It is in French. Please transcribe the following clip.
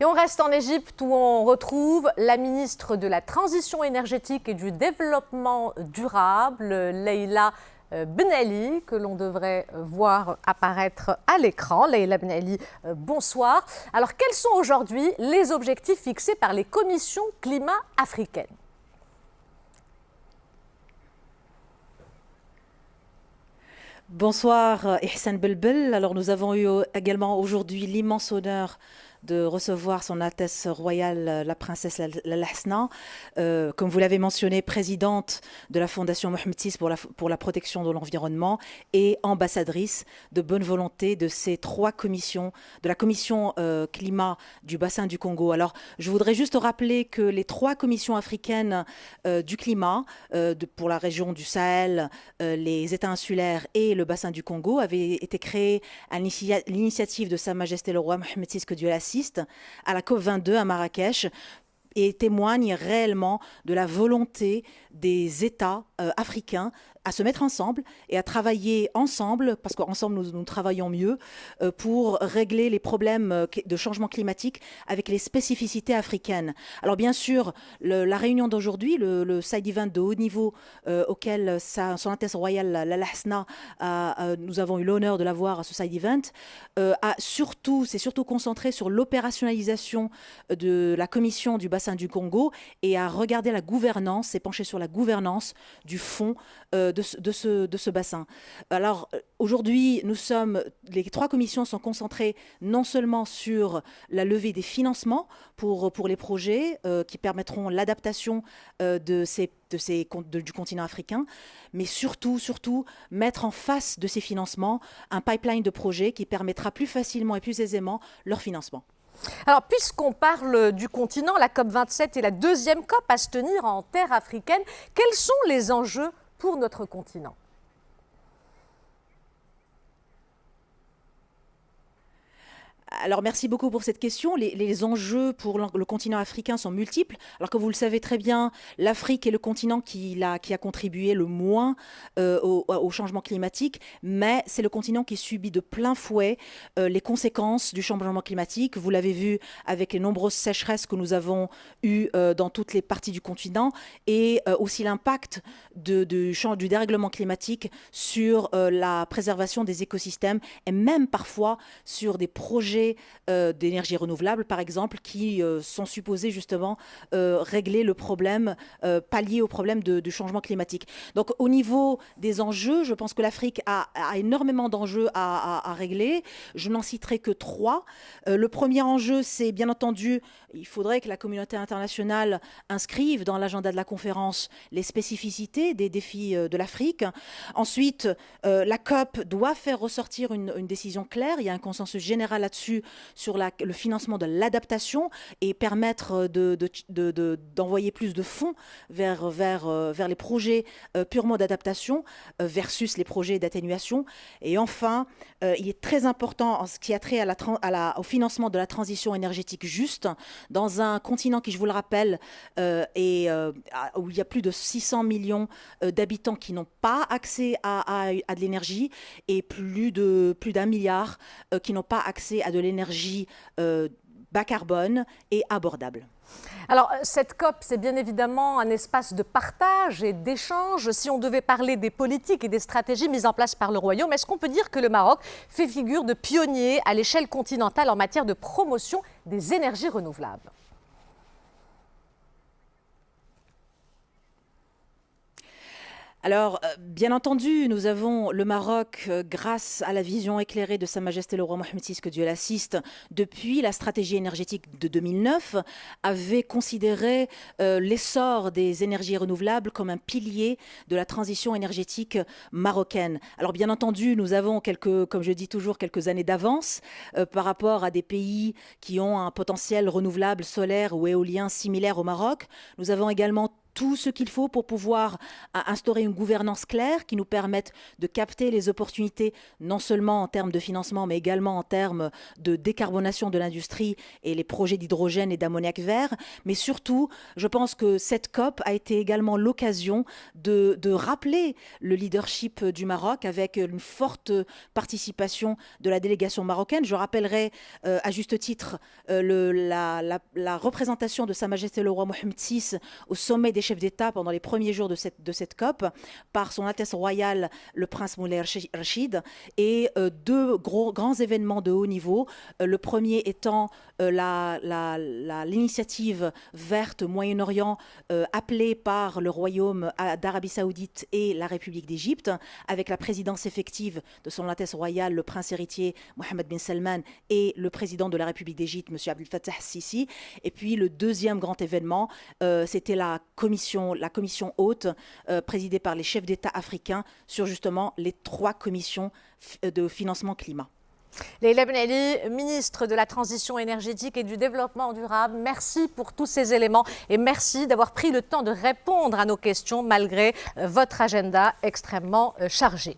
Et on reste en Égypte où on retrouve la ministre de la Transition énergétique et du Développement durable, Leïla euh, Ben que l'on devrait voir apparaître à l'écran. Leïla Ben Ali, euh, bonsoir. Alors, quels sont aujourd'hui les objectifs fixés par les commissions climat africaines? Bonsoir Ihsan Belbel. Alors nous avons eu également aujourd'hui l'immense honneur de recevoir son Altesse royale euh, la princesse Lalhasna, euh, comme vous l'avez mentionné, présidente de la Fondation Mohamed VI pour la, protection de l'environnement et ambassadrice de bonne volonté de ces trois commissions, de la commission euh, climat du bassin du Congo. Alors, je voudrais juste rappeler que les trois commissions africaines du climat pour la région du Sahel, les États insulaires et le bassin du Congo avaient été créées à l'initiative de Sa Majesté le roi Mohamed VI, que Dieu la à la COP22 à Marrakech et témoigne réellement de la volonté des États euh, africains à se mettre ensemble et à travailler ensemble, parce qu'ensemble nous, travaillons mieux, euh, pour régler les problèmes euh, de changement climatique avec les spécificités africaines. Alors bien sûr, la réunion d'aujourd'hui, le, side event de haut niveau auquel sa, son Altesse royale, la Lahsna, nous avons eu l'honneur de l'avoir à ce side event, a surtout, s'est surtout concentré sur l'opérationnalisation de la commission du bassin du Congo et à regarder la gouvernance, s'est penché sur la gouvernance du fonds euh, de, ce, de, ce, bassin. Alors euh, aujourd'hui, nous sommes, les trois commissions sont concentrées non seulement sur la levée des financements pour, pour les projets euh, qui permettront l'adaptation de ces, de ces, du continent africain, mais surtout, surtout mettre en face de ces financements un pipeline de projets qui permettra plus facilement et plus aisément leur financement. Alors, puisqu'on parle du continent, la COP27 est la deuxième COP à se tenir en terre africaine. Quels sont les enjeux pour notre continent Alors merci beaucoup pour cette question. Les, enjeux pour le, continent africain sont multiples. Alors que vous le savez très bien, l'Afrique est le continent qui a, contribué le moins euh, au, changement climatique, mais c'est le continent qui subit de plein fouet euh, les conséquences du changement climatique. Vous l'avez vu avec les nombreuses sécheresses que nous avons eues euh, dans toutes les parties du continent et aussi l'impact du dérèglement climatique sur la préservation des écosystèmes et même parfois sur des projets euh, d'énergie renouvelable, par exemple, qui euh, sont supposés justement euh, régler le problème, pallier au problème de, changement climatique. Donc au niveau des enjeux, je pense que l'Afrique a, énormément d'enjeux à, régler. Je n'en citerai que trois. le premier enjeu, c'est bien entendu, il faudrait que la communauté internationale inscrive dans l'agenda de la conférence les spécificités des défis de l'Afrique. Ensuite, la COP doit faire ressortir une décision claire. Il y a un consensus général là-dessus sur le financement de l'adaptation et permettre d'envoyer de, plus de fonds vers, euh, les projets euh, purement d'adaptation euh, versus les projets d'atténuation. Et enfin, il est très important en ce qui a trait au financement de la transition énergétique juste dans un continent qui, je vous le rappelle, est, où il y a plus de 600 millions d'habitants qui n'ont pas accès à, de l'énergie et plus d'un milliard qui n'ont pas accès à de l'énergie euh, bas carbone et abordable. Alors, cette COP, c'est bien évidemment un espace de partage et d'échange. Si on devait parler des politiques et des stratégies mises en place par le Royaume, est-ce qu'on peut dire que le Maroc fait figure de pionnier à l'échelle continentale en matière de promotion des énergies renouvelables? Alors, euh, bien entendu, nous avons le Maroc, euh, grâce à la vision éclairée de Sa Majesté le roi Mohamed VI, que Dieu l'assiste, depuis la stratégie énergétique de 2009, avait considéré euh, l'essor des énergies renouvelables comme un pilier de la transition énergétique marocaine. Alors, bien entendu, nous avons quelques, comme je dis toujours, quelques années d'avance par rapport à des pays qui ont un potentiel renouvelable solaire ou éolien similaire au Maroc. Nous avons également tout ce qu'il faut pour pouvoir instaurer une gouvernance claire qui nous permette de capter les opportunités, non seulement en termes de financement, mais également en termes de décarbonation de l'industrie et les projets d'hydrogène et d'ammoniac vert. Mais surtout, je pense que cette COP a été également l'occasion de, rappeler le leadership du Maroc avec une forte participation de la délégation marocaine. Je rappellerai euh, à juste titre euh, la, représentation de Sa Majesté le roi Mohamed VI au sommet des chefs d'État pendant les premiers jours de cette, de cette COP par son Altesse royale le prince Moulay Rachid et euh, deux gros, grands événements de haut niveau. le premier étant l'initiative verte Moyen-Orient appelée par le royaume d'Arabie Saoudite et la République d'Égypte avec la présidence effective de son Altesse royale le prince héritier Mohamed bin Salman et le président de la République d'Égypte, M. Abdel Fattah Sisi. Et puis le deuxième grand événement, euh, c'était la la commission haute euh, présidée par les chefs d'État africains sur justement les trois commissions de financement climat. Leïla Benali, ministre de la Transition énergétique et du Développement durable, merci pour tous ces éléments et merci d'avoir pris le temps de répondre à nos questions malgré euh, votre agenda extrêmement chargé.